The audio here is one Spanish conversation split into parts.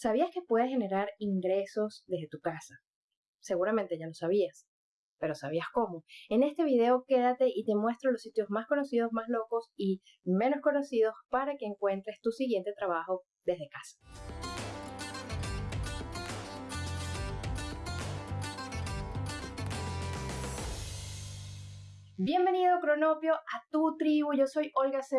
¿Sabías que puedes generar ingresos desde tu casa? Seguramente ya lo sabías, pero ¿sabías cómo? En este video quédate y te muestro los sitios más conocidos, más locos y menos conocidos para que encuentres tu siguiente trabajo desde casa. Bienvenido Cronopio a tu tribu, yo soy Olga C.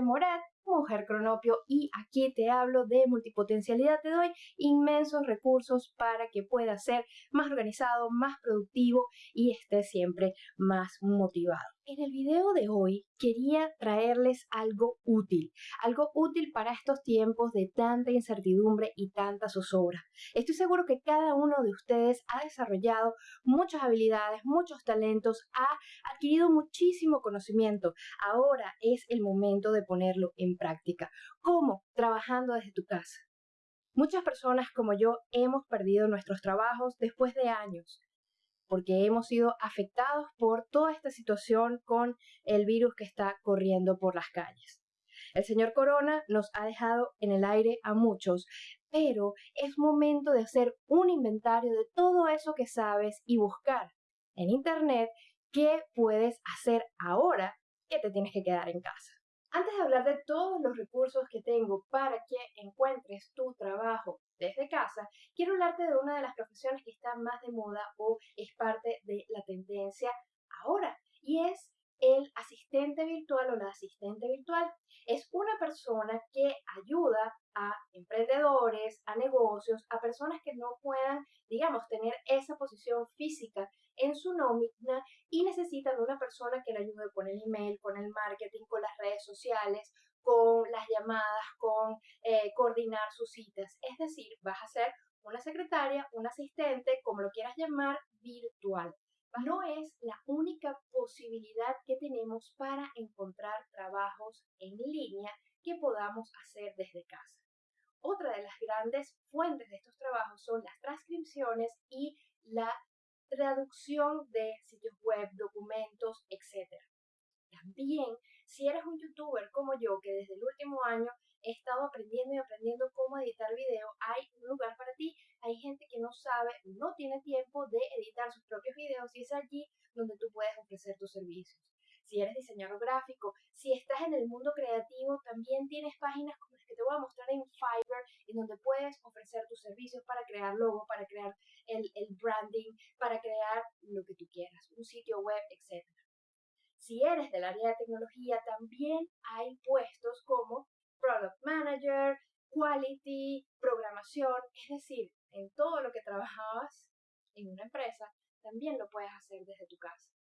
Mujer Cronopio y aquí te hablo de multipotencialidad. Te doy inmensos recursos para que puedas ser más organizado, más productivo y estés siempre más motivado. En el video de hoy quería traerles algo útil, algo útil para estos tiempos de tanta incertidumbre y tanta zozobra. Estoy seguro que cada uno de ustedes ha desarrollado muchas habilidades, muchos talentos, ha adquirido muchísimo conocimiento. Ahora es el momento de ponerlo en práctica. ¿Cómo? Trabajando desde tu casa. Muchas personas como yo hemos perdido nuestros trabajos después de años porque hemos sido afectados por toda esta situación con el virus que está corriendo por las calles. El señor Corona nos ha dejado en el aire a muchos, pero es momento de hacer un inventario de todo eso que sabes y buscar en Internet qué puedes hacer ahora que te tienes que quedar en casa. Antes de hablar de todos los recursos que tengo para que encuentres tu trabajo desde casa, quiero hablarte de una de las profesiones que está más de moda o es parte de la tendencia ahora y es el asistente virtual o la asistente virtual. Es una persona que ayuda a emprendedores, a negocios, a personas que no puedan, digamos, tener esa posición física en su nómina y necesitan una persona que le ayude con el email, con el marketing, con las redes sociales, con las llamadas, con eh, coordinar sus citas. Es decir, vas a ser una secretaria, un asistente, como lo quieras llamar, virtual. No es la única posibilidad que tenemos para encontrar trabajos en línea que podamos hacer desde casa. Otra de las grandes fuentes de estos trabajos son las transcripciones y la traducción de sitios web, documentos, etc. También, si eres un youtuber como yo, que desde el último año he estado aprendiendo y aprendiendo cómo editar video, hay un lugar para ti. Hay gente que no sabe, no tiene tiempo de editar sus propios videos y es allí donde tú puedes ofrecer tus servicios. Si eres diseñador gráfico, si estás en el mundo creativo, también tienes páginas como las que te voy a mostrar en Fiverr, en donde puedes ofrecer tus servicios para crear logo, para crear el, el branding, para crear lo que tú quieras, un sitio web, etc. Si eres del área de tecnología, también hay puestos como Product Manager, Quality, programación, es decir, en todo lo que trabajabas en una empresa, también lo puedes hacer desde tu casa.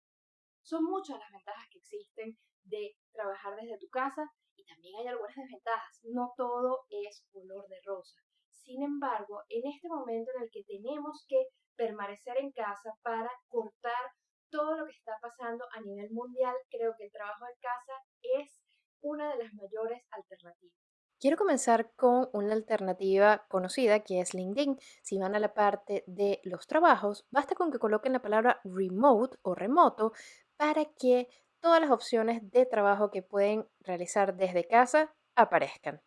Son muchas las ventajas que existen de trabajar desde tu casa y también hay algunas desventajas. No todo es color de rosa. Sin embargo, en este momento en el que tenemos que permanecer en casa para cortar todo lo que está pasando a nivel mundial, creo que el trabajo en casa es una de las mayores alternativas. Quiero comenzar con una alternativa conocida que es LinkedIn. Si van a la parte de los trabajos, basta con que coloquen la palabra remote o remoto para que todas las opciones de trabajo que pueden realizar desde casa aparezcan.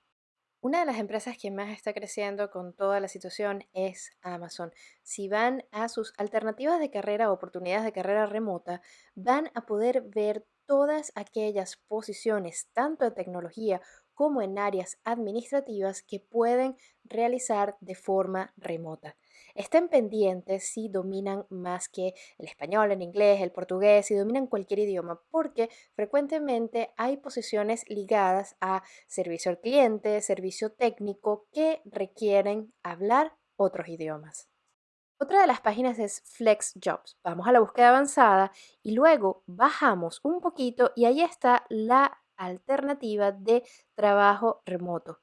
Una de las empresas que más está creciendo con toda la situación es Amazon. Si van a sus alternativas de carrera o oportunidades de carrera remota, van a poder ver todas aquellas posiciones, tanto de tecnología como en áreas administrativas, que pueden realizar de forma remota. Estén pendientes si dominan más que el español, el inglés, el portugués, si dominan cualquier idioma, porque frecuentemente hay posiciones ligadas a servicio al cliente, servicio técnico, que requieren hablar otros idiomas. Otra de las páginas es Flex Jobs. Vamos a la búsqueda avanzada y luego bajamos un poquito y ahí está la alternativa de trabajo remoto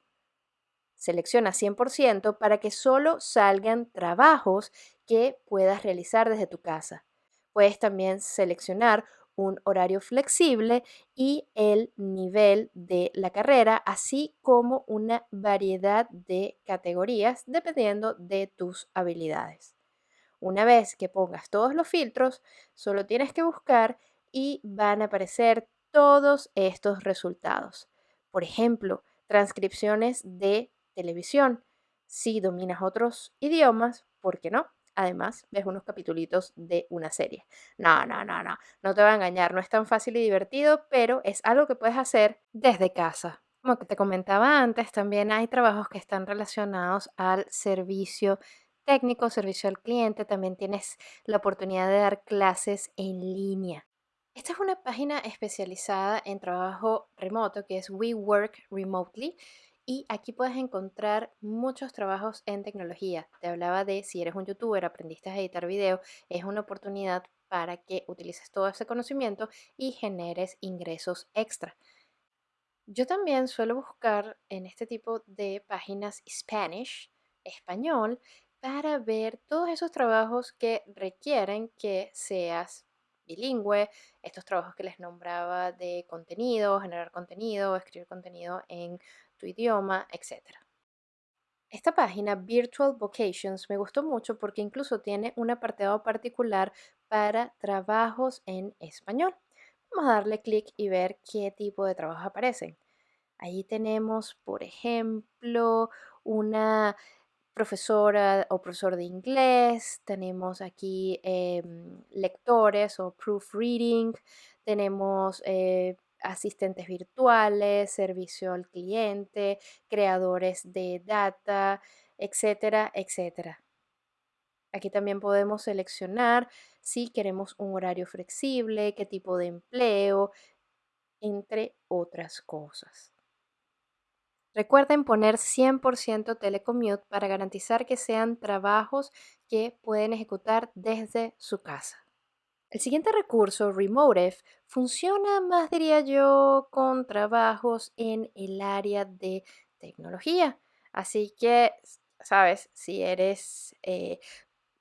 selecciona 100% para que solo salgan trabajos que puedas realizar desde tu casa. Puedes también seleccionar un horario flexible y el nivel de la carrera, así como una variedad de categorías dependiendo de tus habilidades. Una vez que pongas todos los filtros, solo tienes que buscar y van a aparecer todos estos resultados. Por ejemplo, transcripciones de televisión, Si dominas otros idiomas, ¿por qué no? Además, ves unos capitulitos de una serie. No, no, no, no, no te va a engañar, no es tan fácil y divertido, pero es algo que puedes hacer desde casa. Como te comentaba antes, también hay trabajos que están relacionados al servicio técnico, servicio al cliente. También tienes la oportunidad de dar clases en línea. Esta es una página especializada en trabajo remoto que es We Work Remotely y aquí puedes encontrar muchos trabajos en tecnología. Te hablaba de si eres un youtuber, aprendiste a editar video, es una oportunidad para que utilices todo ese conocimiento y generes ingresos extra. Yo también suelo buscar en este tipo de páginas Spanish, español, para ver todos esos trabajos que requieren que seas bilingüe, estos trabajos que les nombraba de contenido, generar contenido, escribir contenido en tu idioma, etc. Esta página Virtual Vocations me gustó mucho porque incluso tiene un apartado particular para trabajos en español. Vamos a darle clic y ver qué tipo de trabajos aparecen. Allí tenemos, por ejemplo, una profesora o profesor de inglés, tenemos aquí em, lectores o proofreading, tenemos eh, asistentes virtuales, servicio al cliente, creadores de data, etcétera, etcétera. Aquí también podemos seleccionar si queremos un horario flexible, qué tipo de empleo, entre otras cosas. Recuerden poner 100% telecommute para garantizar que sean trabajos que pueden ejecutar desde su casa. El siguiente recurso, Remotive, funciona más, diría yo, con trabajos en el área de tecnología. Así que, sabes, si eres eh,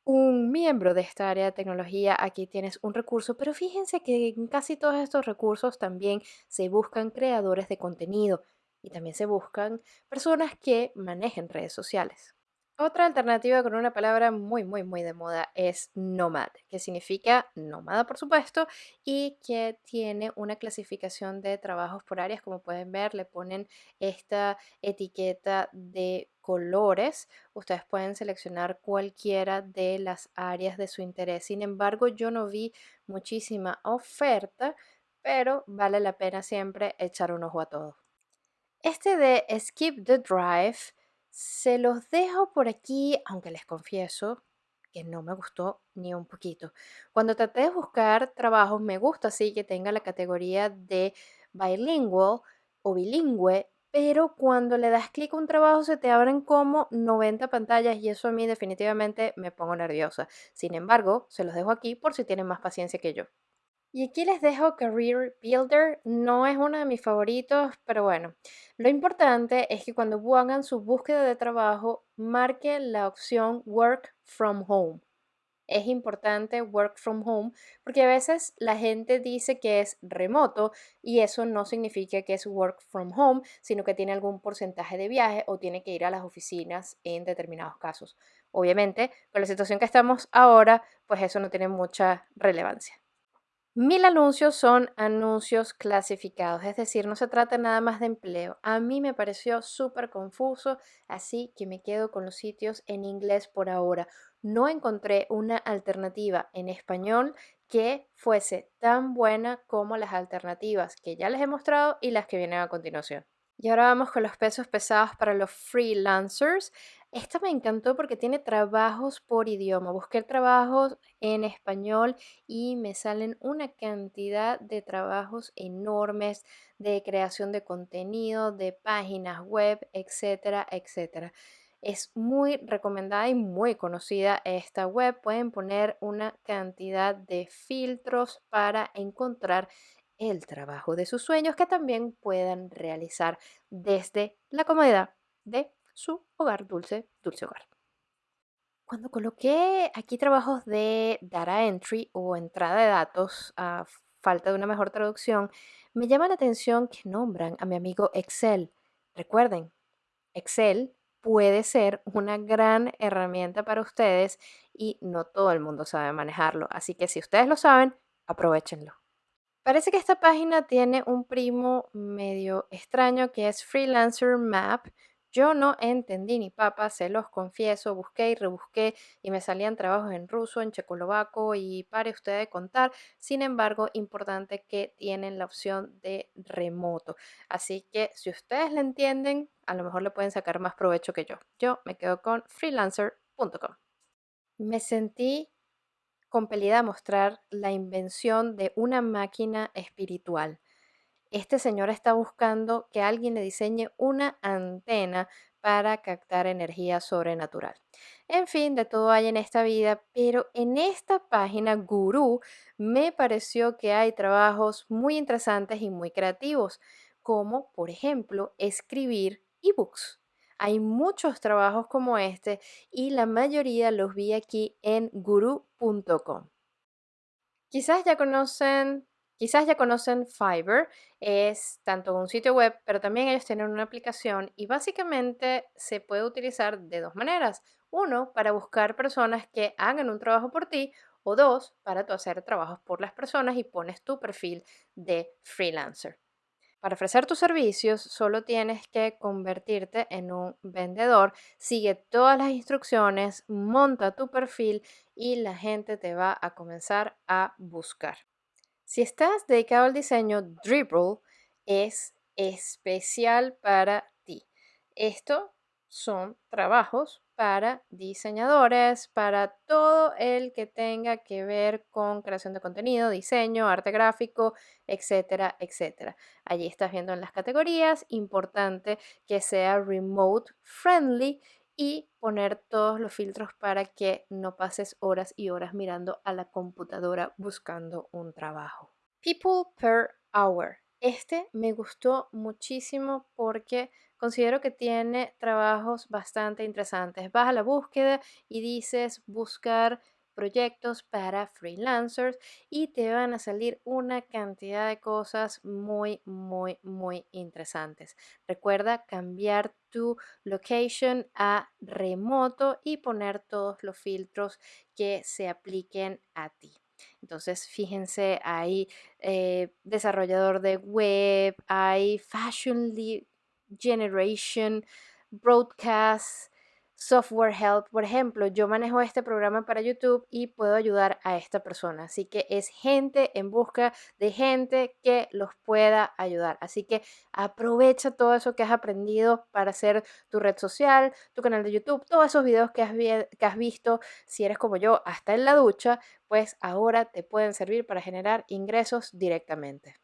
un miembro de esta área de tecnología, aquí tienes un recurso, pero fíjense que en casi todos estos recursos también se buscan creadores de contenido y también se buscan personas que manejen redes sociales. Otra alternativa con una palabra muy, muy, muy de moda es nomad, que significa nómada, por supuesto, y que tiene una clasificación de trabajos por áreas. Como pueden ver, le ponen esta etiqueta de colores. Ustedes pueden seleccionar cualquiera de las áreas de su interés. Sin embargo, yo no vi muchísima oferta, pero vale la pena siempre echar un ojo a todo. Este de Skip the Drive se los dejo por aquí, aunque les confieso que no me gustó ni un poquito. Cuando traté de buscar trabajos, me gusta así que tenga la categoría de bilingual o bilingüe, pero cuando le das clic a un trabajo se te abren como 90 pantallas y eso a mí definitivamente me pongo nerviosa. Sin embargo, se los dejo aquí por si tienen más paciencia que yo. Y aquí les dejo Career Builder. No es uno de mis favoritos, pero bueno. Lo importante es que cuando hagan su búsqueda de trabajo, marquen la opción Work from Home. Es importante work from home porque a veces la gente dice que es remoto y eso no significa que es work from home, sino que tiene algún porcentaje de viaje o tiene que ir a las oficinas en determinados casos. Obviamente, con la situación que estamos ahora, pues eso no tiene mucha relevancia. Mil anuncios son anuncios clasificados, es decir, no se trata nada más de empleo. A mí me pareció súper confuso, así que me quedo con los sitios en inglés por ahora. No encontré una alternativa en español que fuese tan buena como las alternativas que ya les he mostrado y las que vienen a continuación. Y ahora vamos con los pesos pesados para los freelancers. Esta me encantó porque tiene trabajos por idioma. Busqué trabajos en español y me salen una cantidad de trabajos enormes de creación de contenido, de páginas web, etcétera, etcétera. Es muy recomendada y muy conocida esta web. Pueden poner una cantidad de filtros para encontrar el trabajo de sus sueños que también puedan realizar desde la comodidad de su hogar dulce, dulce hogar. Cuando coloqué aquí trabajos de data entry o entrada de datos, a falta de una mejor traducción, me llama la atención que nombran a mi amigo Excel. Recuerden, Excel puede ser una gran herramienta para ustedes y no todo el mundo sabe manejarlo. Así que si ustedes lo saben, aprovechenlo. Parece que esta página tiene un primo medio extraño que es Freelancer Map, Yo no entendí ni papa, se los confieso, busqué y rebusqué y me salían trabajos en ruso, en checoslovaco y pare usted de contar. Sin embargo, importante que tienen la opción de remoto. Así que si ustedes la entienden, a lo mejor le pueden sacar más provecho que yo. Yo me quedo con freelancer.com. Me sentí compelida a mostrar la invención de una máquina espiritual este señor está buscando que alguien le diseñe una antena para captar energía sobrenatural. En fin, de todo hay en esta vida, pero en esta página Guru me pareció que hay trabajos muy interesantes y muy creativos, como por ejemplo escribir ebooks. Hay muchos trabajos como este y la mayoría los vi aquí en guru.com. Quizás ya conocen Quizás ya conocen Fiverr, es tanto un sitio web, pero también ellos tienen una aplicación y básicamente se puede utilizar de dos maneras. Uno, para buscar personas que hagan un trabajo por ti o dos, para tú hacer trabajos por las personas y pones tu perfil de freelancer. Para ofrecer tus servicios solo tienes que convertirte en un vendedor, sigue todas las instrucciones, monta tu perfil y la gente te va a comenzar a buscar. Si estás dedicado al diseño, Dribble es especial para ti. Esto son trabajos para diseñadores, para todo el que tenga que ver con creación de contenido, diseño, arte gráfico, etcétera, etcétera. Allí estás viendo en las categorías, importante que sea remote friendly y poner todos los filtros para que no pases horas y horas mirando a la computadora buscando un trabajo. People per hour. Este me gustó muchísimo porque considero que tiene trabajos bastante interesantes. Vas a la búsqueda y dices buscar proyectos para freelancers y te van a salir una cantidad de cosas muy, muy, muy interesantes. Recuerda cambiar tu location a remoto y poner todos los filtros que se apliquen a ti. Entonces, fíjense, hay eh, desarrollador de web, hay fashion generation, broadcast, Software Help, por ejemplo, yo manejo este programa para YouTube y puedo ayudar a esta persona. Así que es gente en busca de gente que los pueda ayudar. Así que aprovecha todo eso que has aprendido para hacer tu red social, tu canal de YouTube, todos esos videos que has, que has visto, si eres como yo, hasta en la ducha, pues ahora te pueden servir para generar ingresos directamente.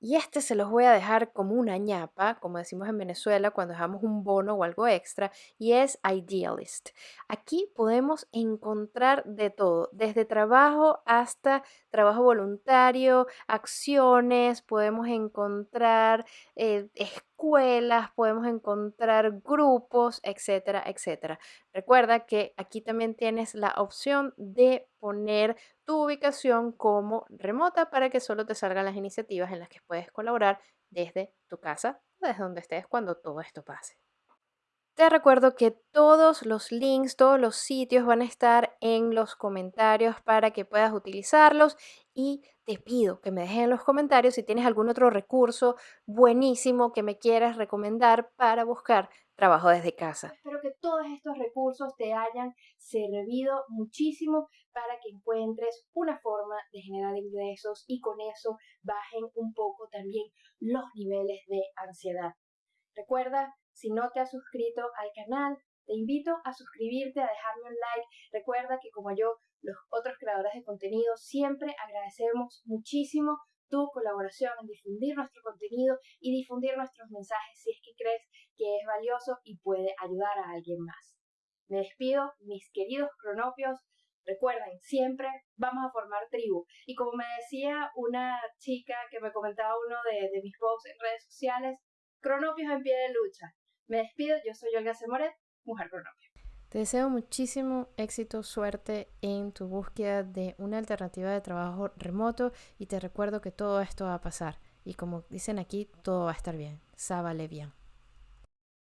Y este se los voy a dejar como una ñapa, como decimos en Venezuela cuando dejamos un bono o algo extra, y es Idealist. Aquí podemos encontrar de todo, desde trabajo hasta trabajo voluntario, acciones, podemos encontrar eh, escuelas, podemos encontrar grupos, etcétera, etcétera. Recuerda que aquí también tienes la opción de poner tu ubicación como remota para que solo te salgan las iniciativas en las que puedes colaborar desde tu casa desde donde estés cuando todo esto pase. Te recuerdo que todos los links, todos los sitios van a estar en los comentarios para que puedas utilizarlos y te pido que me dejes en los comentarios si tienes algún otro recurso buenísimo que me quieras recomendar para buscar trabajo desde casa. Espero que todos estos recursos te hayan servido muchísimo para que encuentres una forma de generar ingresos y con eso bajen un poco también los niveles de ansiedad. Recuerda si no te has suscrito al canal, te invito a suscribirte, a dejarme un like. Recuerda que como yo, los otros creadores de contenido, siempre agradecemos muchísimo tu colaboración en difundir nuestro contenido y difundir nuestros mensajes si es que crees que es valioso y puede ayudar a alguien más. Me despido, mis queridos cronopios. Recuerden, siempre vamos a formar tribu. Y como me decía una chica que me comentaba uno de, de mis posts en redes sociales, cronopios en pie de lucha. Me despido, yo soy Olga Semoret, Te deseo muchísimo éxito, suerte en tu búsqueda de una alternativa de trabajo remoto y te recuerdo que todo esto va a pasar y como dicen aquí, todo va a estar bien. Sábale bien.